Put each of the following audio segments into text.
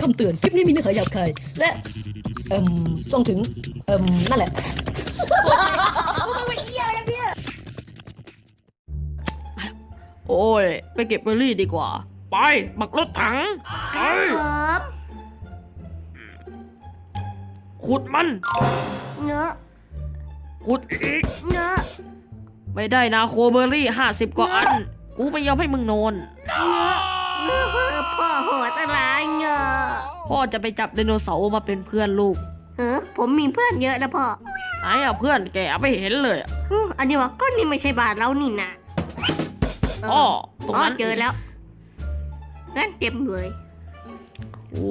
คำเตือน คลิปนี้มีเนื้อหาหยาบคาย และเอ่มต้องถึงเอ่มนั่นแหละโอ้ย ไปเก็บเบอร์รี่ดีกว่า ไปบักรถถัง ไปครับขุดมันเนื้อขุดอีกเนื้อไม่ได้นาโคเบอร์รี่ห้าสิบกว่าอัน กูไม่ยอมให้มึงนอนเนื้อ พ่อโหดอะไรเนื้อพ่อจะไปจับไดโนเสาร์มาเป็นเพื่อนลูกเออผมมีเพื่อนเยอะนะพ่อไหนอะเพื่อนแกไม่เห็นเลยอะอืมอันนี้ว่าก็นี่ไม่ใช่บาทเรานี่นะเอ๋อตรงนั้นเจอแล้วงั้นเต็มเลย โอ้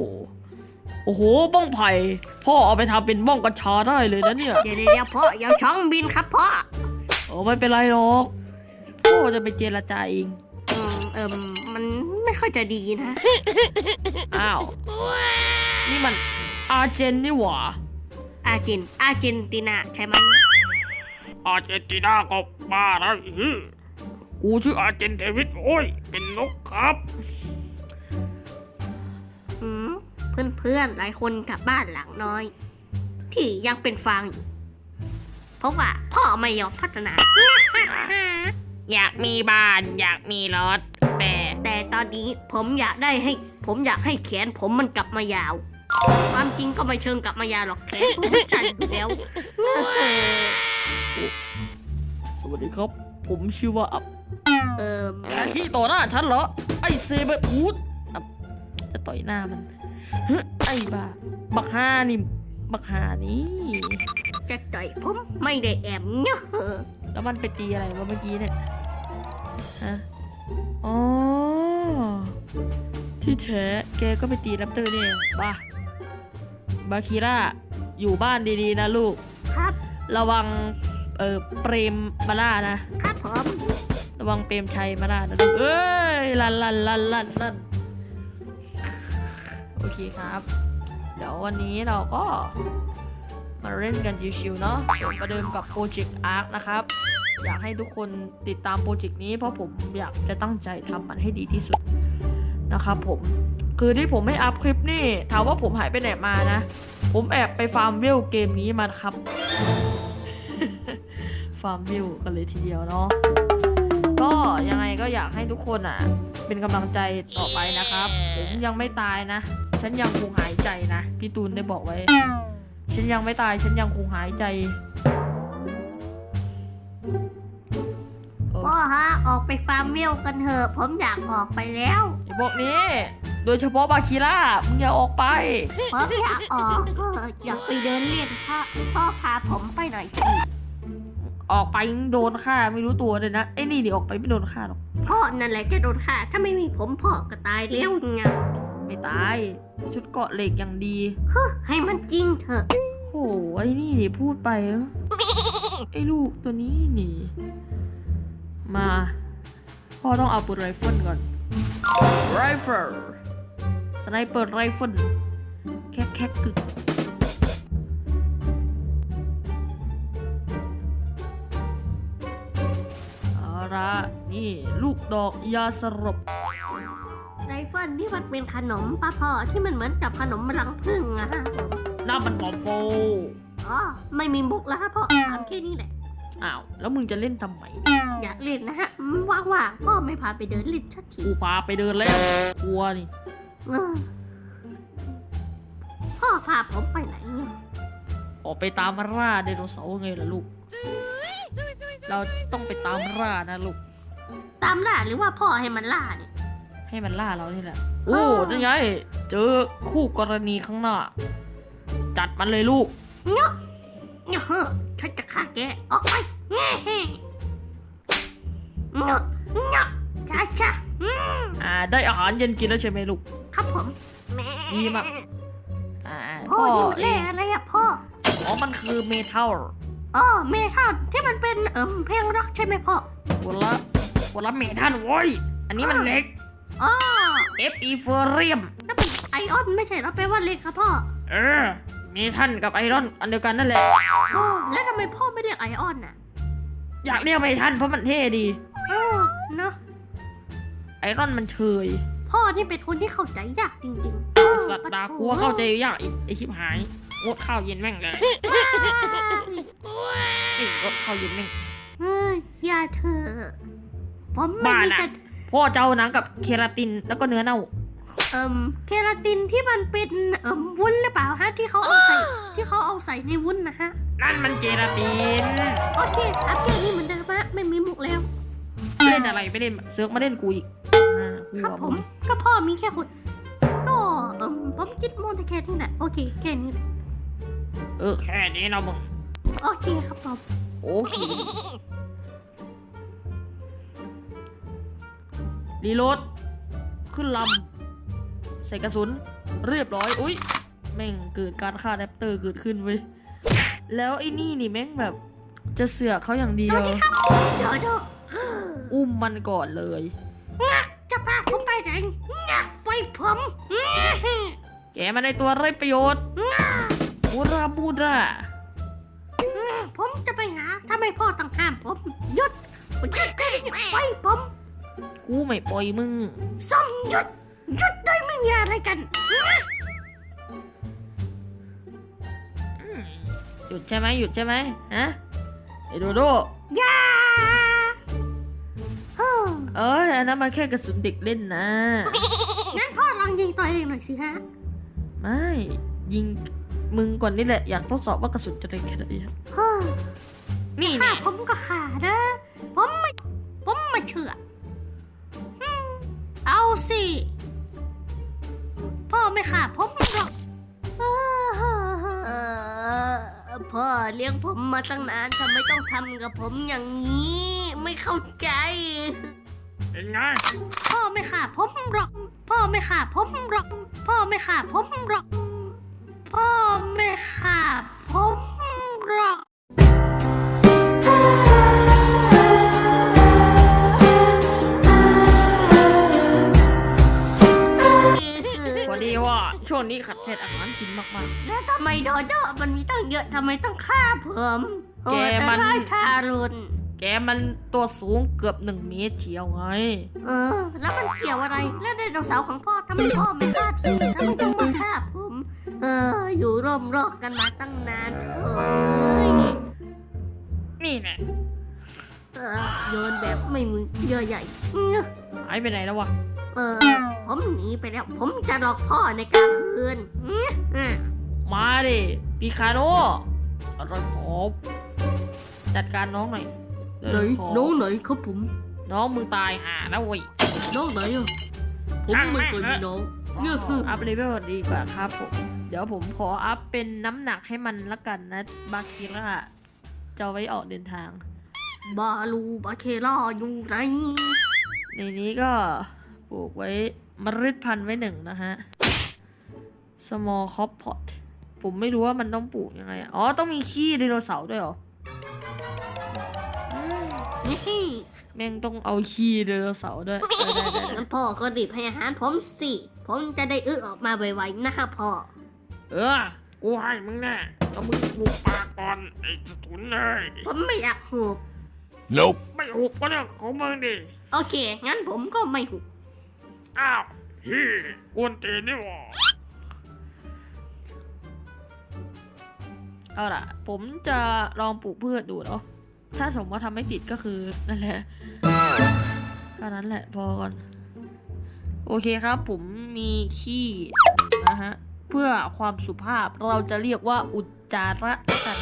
โอ้โหบ้องไผ่พ่อเอาไปทำเป็นบ้องกัญชาได้เลยนะเนี่ย เดี๋ยวเดี๋ยวพ่ออย่าช่องบินครับพ่อโอ้ไม่เป็นไรหรอกพ่อจะไปเจรจาเอง อืมเอิมมัน ไม่ค่อยจะดีนะ อ้าว นี่มันอาร์เจนนี่หว่าอาร์เจนอาร์เจนตินาใช่ไหมอาร์เจนตินาก็บ้าแล้วอีกูชื่ออาร์เจนเทวิตโอ้ย เป็นนกครับอืมเพื่อนเพื่อนๆหลายคนกลับบ้านหลังน้อย ที่ยังเป็นฟางอยู่เพราะว่าพ่อไม่ยอมพัฒนา อยากมีบ้าน อยากมีรถแต่แต่ตอนนี้ผมอยากได้ให้ ผมอยากให้แขนผมมันกลับมายาว ความจริงก็ไม่เชิงกลับมายาวหรอกแขนผมมันตันอยู่แล้วสวัสดีครับ ผมชื่อว่าอับเออแกที่ต่อหน้าฉันเหรอ ไอ้เซเบอร์ฮูดอับจะต่อยหน้ามันเฮ้ยไอ้บ้าบักฮานี่บักฮานี่จะต่อยผมไม่ได้แอมเนาะแล้วมันไปตีอะไรวะเมื่อกี้เนี่ย ฮะ อ๋อ ที่แท้แกก็ไปตีแรปเตอร์เนี่ยบ้าบาคิร่า อยู่บ้านดีๆนะลูก ครับ ระวัง เออเปรมมาล่านะ ครับผม ระวังเปรมชัยมาล่านะลูก เอ้ย ลันลันลันลันลันโอเคครับ เดี๋ยววันนี้เราก็มาเล่นกันชิวๆเนาะผมประเดิมกับโปรเจกต์ ARK นะครับ อยากให้ทุกคนติดตามโปรเจกต์นี้ เพราะผมอยากจะตั้งใจทำมันให้ดีที่สุดนะครับผมคือที่ผมไม่ up คลิปนี่ถามว่าผมหายไปไหนมานะ ผมแอบไป farm view เกมนี้มาครับ ฟาร์มวิวกันเลยทีเดียวเนาะก็ยังไงก็อยากให้ทุกคนอะ เป็นกำลังใจต่อไปนะครับ ผมยังไม่ตายนะ ฉันยังคงหายใจนะ พี่ตูนได้บอกไว้ ฉันยังไม่ตาย ฉันยังคงหายใจ ไปฟาร์มวิวกันเถอะ ผมอยากออกไปแล้ว ไอ้พวกนี้ โดยเฉพาะบาคิล่ามึงอย่าออกไป ผมอยากออกก็อยากไปเดินเล่นพ่อพ่อพาผมไปหน่อยสิออกไปโดนฆ่าไม่รู้ตัวเลยนะไอ้นี่นี่ออกไปไม่โดนฆ่าหรอกพ่อนั่นแหละจะโดนฆ่าถ้าไม่มีผมพ่อก็ตายแล้วไงไม่ตาย ชุดเกราะเหล็กอย่างดีให้มันจริงเถอะโหไอ้นี่นี่พูดไปเออไอ้ลูกตัวนี้นี่ มา พ่อต้องเอาปืนไรเฟิลก่อนไรเฟิลสไนเปอร์ไรเฟิลแค่แค่กึกเอาละนี่ลูกดอกยาสลบไรเฟิลนี่มันเป็นขนมป้าพ่อที่มันเหมือนกับขนมรังผึ้งอะฮะน้ำมันบอมโฟอ๋อไม่มีมุกแล้วครับพ่อถามแค่นี้แหละ อ้าว แล้วมึงจะเล่นทำไมอยากเล่นนะฮะอืมว่างๆพ่อไม่พาไปเดินเล่นสักทีกูพาไปเดินแล้วกลัวนี่เออพ่อพาผมไปไหนเนี่ยออกไปตามล่าไดโนเสาร์ไงล่ะลูก เราต้องไปตามล่านะลูก ตามล่าหรือว่าพ่อให้มันล่าเนี่ย ให้มันล่าเรานี่แหละ โอ้อ๋อนั่นไง เจอคู่กรณีข้างหน้า จัดมันเลยลูก เนาะ เนาะฉันจะฆ่าแกออกไปแง่เฮ้เนาะเนาะช้าช้าอืมอ่า ได้อาหารเย็นกินแล้วใช่ไหมลูก ครับผมดีมากอ่าพ่อพ่อนี่มันเอเล่งอะไรอะพ่อ อ๋อมันคือเมทัลอ๋อเมทัลที่มันเป็นเอิมเพลงร็อกใช่ไหมพ่อคนละคนละเมทัลโว้ย อันนี้มันเหล็ก อ๋อ F e f e r i u m นั่นเป็นไอออนไม่ใช่เหราแปลว่าเล็กครับพ่อ เออเมทัลกับไอรอนอันเดียวกันนั่นแหละอ๋อแล้วทำไมพ่อไม่เรียกไอออนน่ะอยากเรียกเมทัลเพราะมันเท่ดีอ๋อเนาะไอรอนมันเชยพ่อนี่เป็นคนที่เข้าใจยากจริงๆสัตว์ดากูว่าเข้าใจยากไอ้ไอชิบหายงดข้าวเย็นแม่งเลยนี่งดข้าวเย็นแม่งเฮ้ยอย่าเถอะผมไม่บ้ามีน่ะแต่พ่อเจ้าหนังกับเคราตินแล้วก็เนื้อเน่า เอ่มเคราตินที่มันเป็นเอ่มวุ้นหรือเปล่าฮะที่เขาเอาใส่ที่เขาเอาใส่ในวุ้นนะฮะ นั่นมันเจลาติน โอเคอัพเกรดนี่เหมือนเดิมฮะไม่มีมุกแล้วเล่นอะไรไม่เล่นเสือกมาเล่นกูอีกอ่ากูครับอะผมึมงก็พ่อมีแค่คนก็เอ่มผมคิดโมแต่แค่นี้แหละโอเคแค่นี้แหละเออแค่นี้เนาะมึงโอเคครับผมโอเครีโหลดขึ้นลำ ใส่กระสุนเรียบร้อย อุ้ยแม่งเกิดการฆ่าแรปเตอร์เกิดขึ้นเว้ย แล้วไอ้นี่นี่แม่งแบบจะเสือกเขาอย่างเดียว เดี๋ยวเดี๋ยวอุ้มมันก่อนเลยงักจะพาผมไปไหนงักไปผมงักแกมันในตัวไรประโยชน์บูราบูราผมจะไปหาถ้าไม่พ่อต้องห้ามผมหยุดหยุดได้ไปผม กูไม่ปล่อยมึงส้มหยุดหยุดได้ไม่มีอะไรกันอืมหยุดใช่ไหมหยุดใช่ไหมฮะไอ้โดโดอย่าเฮ้อเอ้ยอันนั้นมันแค่กระสุนเด็กเล่นนะงั้นพ่อลองยิงตัวเองหน่อยสิฮะ ไม่ ยิงมึงก่อนนี่แหละ อยากทดสอบว่ากระสุนจะแรงแค่ไหนอะเฮ้อนี่ฆ่าเนี่ยผมก็ฆ่านะผมไม่ผมไม่เชื่ออืมเอาสิพ่อ ไม่ฆ่าผมหรอกพ่อเลี้ยงผมมาตั้งนานทำไมต้องทำกับผมอย่างนี้ ไม่เข้าใจเป็นไงพ่อไม่ฆ่าผมหรอก พ่อไม่ฆ่าผมหรอก พ่อไม่ฆ่าผมหรอก พ่อไม่ฆ่าผมหรอก ว่าช่วงนี้ขัดแคลนอาหารกินมากแล้วทำไมโดโดมันมีตั้งเยอะทำไมต้องฆ่าผมแกมันโหดร้ายทารุณๆแกมันตัวสูงเกือบหนึ่งเมตรเชียวไง เออ แล้วมันเกี่ยวอะไร แล้วไดโนเสาร์ของพ่อทำไมพ่อไม่ฆ่าทีทำไมต้องมาฆ่าผม เออ อยู่ร่วมโลกกันมาตั้งนานเอ้ยนี่แน่เออโยนแบบไม่มีเยื่อใหญ่อื้อหายไปไหนแล้ววะ เออ ผมหนีไปแล้ว ผมจะหลอกพ่อในกลางคืนอื้ออื้อมาดิปีคาโนอะไรขอจัดการน้องหน่อยเดี๋ยวขอน้องไหนครับผม น้องมึงตายห่าแล้วเว้ย น้องไหนอะผมไม่เคยมีน้องอัพเลเวลดีกว่าครับผม เดี๋ยวผมขออัพเป็นน้ำหนักให้มันละกันนะ บาคิระจะเอาไว้ออกเดินทาง บาลูบาเคล่าอยู่ไหน ในนี้ก็ ปลูกไว้มเมล็ดพันธุ์ไว้หนึ่งนะฮะ small crop pot ผมไม่รู้ว่ามันต้องปลูกยังไงอะอ๋อ ต้องมีขี้ไดโนเสาร์ด้วยเหรออืมนี่แม่งต้องเอาขี้ไดโนเสาร์ด้วยได้ได้ได้ได้งั้นพ่อก็รีบให้อาหารผมสิ ผมจะได้อื้อออกมาไวๆนะพ่อ เออ กูให้มึงแน่แล้วมึงปลูกปากก่อนไอ้สตุนเลยผมไม่อยากหูบ Nope. ไม่หุบก็เรื่องของมึงดิ โอเค งั้นผมก็ไม่หุบ อ้าวฮีกวนตีนนี่หว่าเอาล่ะ ผมจะลองปลูกพืชดูเนาะถ้าสมมติว่าทำไม่ติดก็คือนั่นแหละเท่านั้นแหละพอก่อน โอเคครับ ผมมีขี้นะฮะ เพื่อความสุภาพเราจะเรียกว่าอุจจาระกัน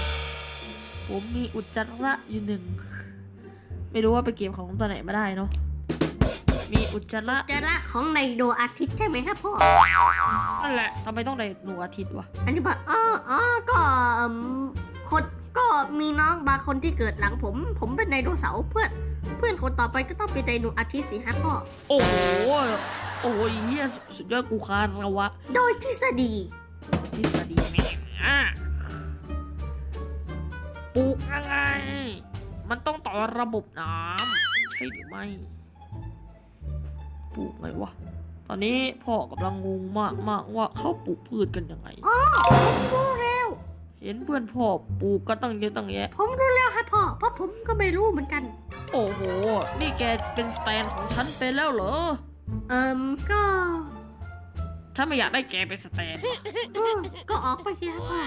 ผมมีอุจจาระอยู่หนึ่ง ไม่รู้ว่าไปเก็บของตัวไหนมาได้เนาะ มีอุจจาระจะละของในดวงอาทิตย์ใช่ไหมครับพ่อ นั่นแหละทำไมต้องในหนูอาทิตย์วะอันนี้บอกอ๋ออ๋อก็เอิ่มคนก็มีน้องบางคนที่เกิดหลังผม ผมเป็นไดโนเสาร์เพื่อน เพื่อนคนต่อไปก็ต้องเป็นไดโนอาทิตย์สิฮะพ่อ โอ้โหโอ้ยเฮียสุดยอดกูคานแล้ววะโดยทฤษฎี ทฤษฎีแม่งอะปลูกยังไงมันต้องต่อระบบน้ำใช่หรือไม่ ปลูกไงวะ ตอนนี้พ่อกำลังงงมากมากๆว่าเขาปลูกพืชกันยังไง อ๋อผมรู้แล้ว เห็นเพื่อนพ่อปลูกก็ตั้งเยอะตั้งแยะ ผมรู้แล้วฮะพ่อ เพราะผมก็ไม่รู้เหมือนกัน โอ้โห นี่แกเป็นสแตนของฉันไปแล้วเหรอ เอิมก็ถ้าไม่อยากได้แกเป็นสแตนเออก็ออกไปสิครับพ่อ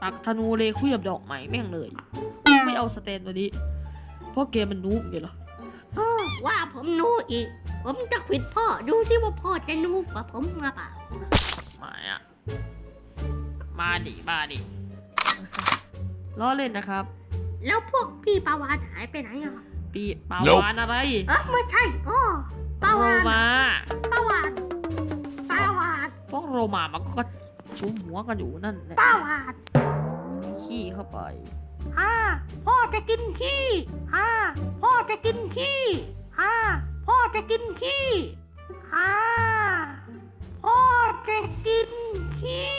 ปักธนูเลยคุยกับดอกไม้แม่งเลย ไม่เอาสแตนตัวนี้ เพราะแกมันนูบอยู่เหรอเออ ว่าผมนูอีก ผมจะขวิดพ่อดูสิว่าพ่อจะนูกว่าผมหรือเปล่ามาอะมาดิมาดิล้อเล่นนะครับ แล้วพวกพี่ปาวานหายไปไหนอะปีปาวานอะไร เออไม่ใช่อ๋อปาโรวานมาปาวานปาวานพวกโรมามันก็ชุมหัวกันอยู่นั่นแหละปาวานใส่ขี้เข้าไปฮ่าพ่อจะกินขี้ฮ่าพ่อจะกินขี้ ฮ่าพ่อจะกินขี้ฮ่าพ่อจะกินขี้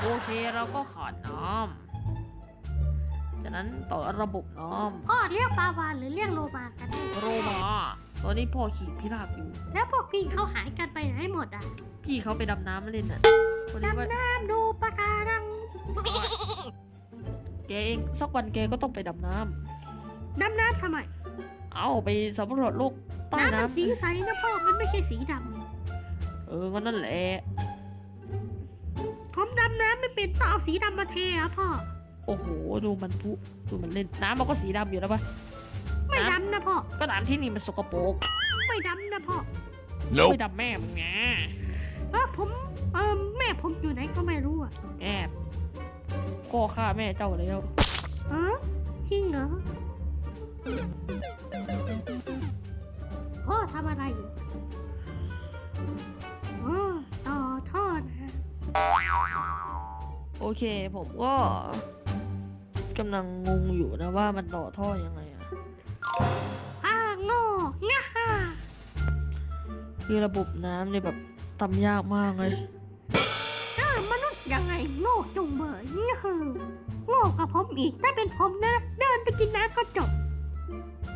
โอเคเราก็ขาดน้ำจากนั้นต่อระบบน้พ่อเรียกปาวานหรือเรียกโลมากันแน่ำโรมาตอนนี้พ่อขี่พิราบอยู่ แล้วพวกพี่เขาหายกันไปไหนหมดอะพี่เขาไปดำน้ำมาเล่นน่ะพอดีว่าดำน้ำดูปะการังแกเองสักวันแกก็ต้องไปดำน้ดำน้ำทำไมำ เอาไปสำรวจโลกใต้น้ำมันน้ำสีใสนะพ่อ มันไม่ใช่สีดเออก็นั่นแหละำผมดำน้ำไม่เป็นต้องเอาสีดำมาเทอะพ่อ โอ้โห ดูมันพุดูมันเล่นน้ำมันก็สีดำอยู่แล้วปะไม่ดำนะพ่อ ก็น้ำที่นี่มันสกปรก ไม่ดำนะพ่อ ไม่ดำแม่มึงไงเออผมเออแม่ผมอยู่ไหนก็ไม่รู้อะแอบก็ฆ่าแม่เจ้าแล้วเออจริงเหรอ พ่อทำอะไรอยู่เออต่อท่อนะโอเคผมก็กำลังงงอยู่นะว่ามันต่อท่อยังไงอะอ่าโง่ง่าฮ่าคือระบบน้ำเนี่ยแบบทำยากมากเลยเออมนุษย์ยังไงโง่จงเบยง่าฮ่าโง่กับผมอีกถ้าเป็นผมนะ เดินไปกินน้ำก็จบ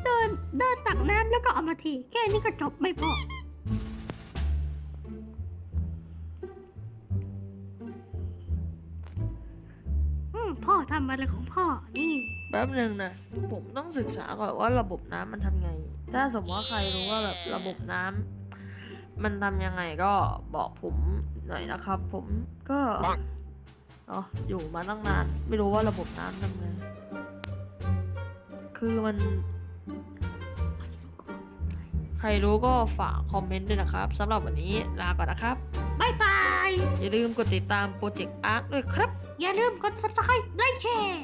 เดินเดินตักน้ำแล้วก็เอามาทีแค่นี้ก็จบไม่พอ อืมพ่อทำอะไรของพ่อ นี่ แป๊บหนึ่งนะ ผมต้องศึกษาก่อนว่าระบบน้ำมันทำไง ถ้าสมมติว่าใครรู้ว่าแบบระบบน้ำมันทำยังไงก็บอกผมหน่อยนะครับ ผมก็เนาะอยู่มาตั้งนาน ไม่รู้ว่าระบบน้ำทำไง คือมัน ใครรู้ก็ฝากคอมเมนต์ด้วยนะครับสำหรับวันนี้ลาก่อนนะครับบายบาย อย่าลืมกดติดตามโปรเจกต์อาร์คด้วยครับ อย่าลืมกด subscribe ไลค์แชร์